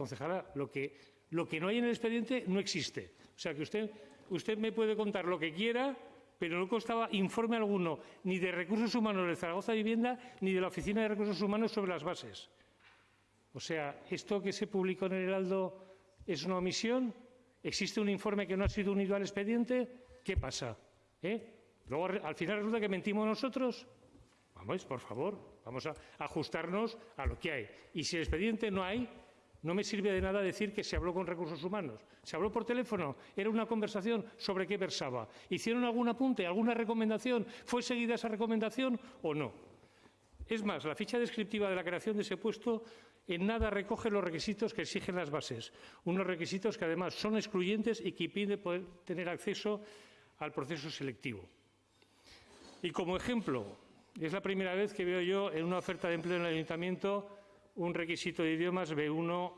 concejala, lo que, no hay en el expediente no existe. O sea, que usted, usted me puede contar lo que quiera, pero no constaba informe alguno ni de Recursos Humanos de Zaragoza Vivienda ni de la Oficina de Recursos Humanos sobre las bases. O sea, ¿esto que se publicó en el Heraldo es una omisión? ¿Existe un informe que no ha sido unido al expediente? ¿Qué pasa? ¿Eh? Luego, al final resulta que mentimos nosotros. Vamos, por favor, vamos a ajustarnos a lo que hay. Y si el expediente no hay, no me sirve de nada decir que se habló con recursos humanos. Se habló por teléfono, era una conversación sobre qué versaba. ¿Hicieron algún apunte, alguna recomendación? ¿Fue seguida esa recomendación o no? Es más, la ficha descriptiva de la creación de ese puesto en nada recoge los requisitos que exigen las bases, unos requisitos que además son excluyentes y que impiden poder tener acceso al proceso selectivo. Y como ejemplo, es la primera vez que veo yo en una oferta de empleo en el ayuntamiento un requisito de idiomas B1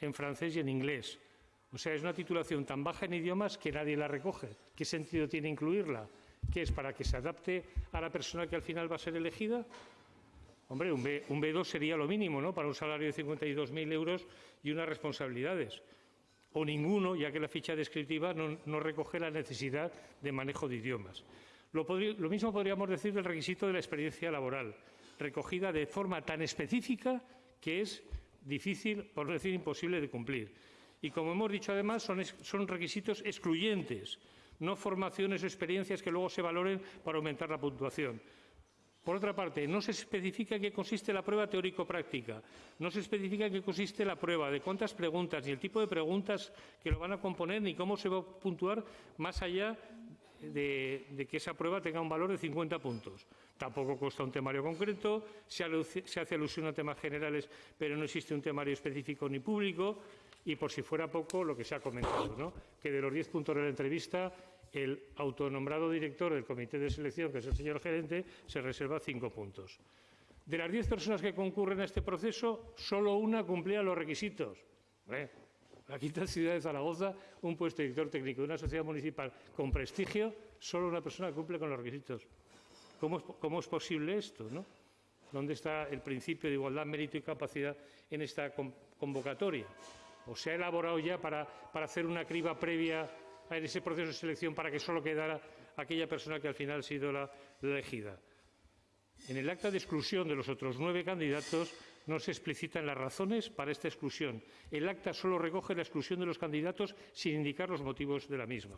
en francés y en inglés. O sea, es una titulación tan baja en idiomas que nadie la recoge. ¿Qué sentido tiene incluirla? ¿Qué es para que se adapte a la persona que al final va a ser elegida? Hombre, un, B, 2 sería lo mínimo, ¿no? Para un salario de 52.000 euros y unas responsabilidades. O ninguno, ya que la ficha descriptiva no, recoge la necesidad de manejo de idiomas. lo mismo podríamos decir del requisito de la experiencia laboral, recogida de forma tan específica que es difícil, por no decir imposible, de cumplir. Y, como hemos dicho, además, son, son requisitos excluyentes, no formaciones o experiencias que luego se valoren para aumentar la puntuación. Por otra parte, no se especifica en qué consiste la prueba teórico-práctica, no se especifica en qué consiste la prueba, de cuántas preguntas, ni el tipo de preguntas que lo van a componer, ni cómo se va a puntuar más allá de, que esa prueba tenga un valor de 50 puntos. Tampoco consta un temario concreto, se, hace alusión a temas generales, pero no existe un temario específico ni público. Y por si fuera poco, lo que se ha comentado, ¿no? que de los 10 puntos de la entrevista, el autonombrado director del comité de selección, que es el señor gerente, se reserva cinco puntos. De las 10 personas que concurren a este proceso, solo una cumplía los requisitos. La quinta ciudad de Zaragoza, un puesto de director técnico de una sociedad municipal con prestigio, solo una persona cumple con los requisitos. ¿Cómo es, posible esto? ¿Dónde está el principio de igualdad, mérito y capacidad en esta convocatoria? ¿O se ha elaborado ya para, hacer una criba previa en ese proceso de selección para que solo quedara aquella persona que al final ha sido la elegida? En el acta de exclusión de los otros nueve candidatos no se explicitan las razones para esta exclusión. El acta solo recoge la exclusión de los candidatos sin indicar los motivos de la misma.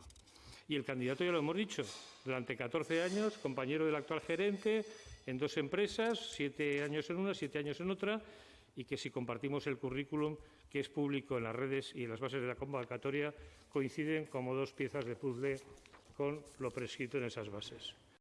Y el candidato, ya lo hemos dicho, durante 14 años, compañero del actual gerente, en dos empresas, siete años en una, siete años en otra, y que si compartimos el currículum que es público en las redes y en las bases de la convocatoria, coinciden como dos piezas de puzzle con lo prescrito en esas bases.